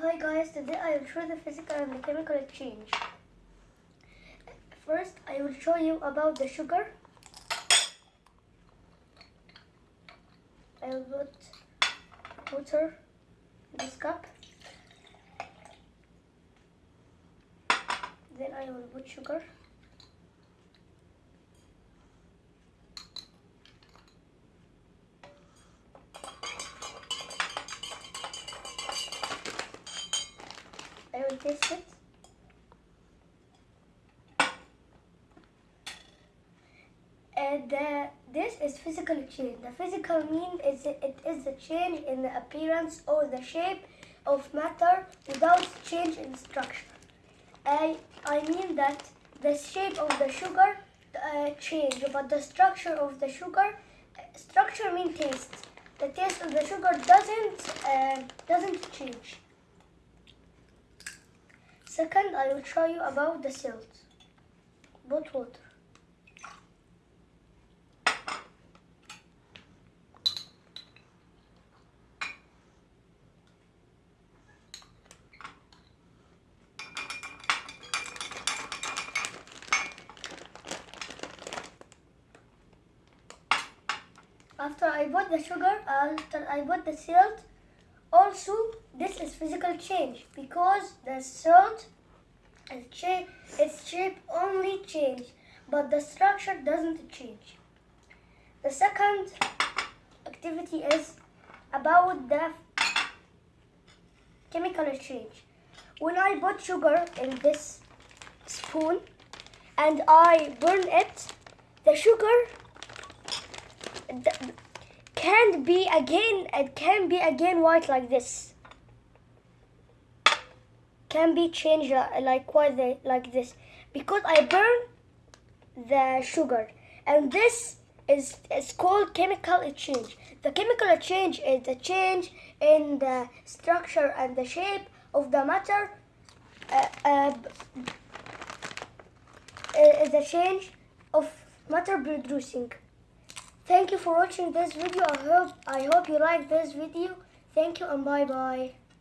Hi guys, today I will show the physical and the chemical exchange. First, I will show you about the sugar. I will put water in this cup. Then I will put sugar. And uh, this is physical change. The physical mean is it, is the change in the appearance or the shape of matter without change in structure. I I mean that the shape of the sugar uh, change, but the structure of the sugar structure mean taste. The taste of the sugar doesn't uh, doesn't change. Second, I will show you about the salt. Put water. After I put the sugar, after I put the salt, also this is physical change because the salt its shape, its shape only change, but the structure doesn't change. The second activity is about the chemical exchange. When I put sugar in this spoon and I burn it, the sugar th- can be again it can be again white like this can be changed li- like what they like this because I burn the sugar and this is is called chemical exchange. The chemical exchange is the change in the structure and the shape of the matter. Uh, uh, uh, is the change of matter producing. Thank you for watching this video. I hope I hope you like this video. Thank you and bye bye.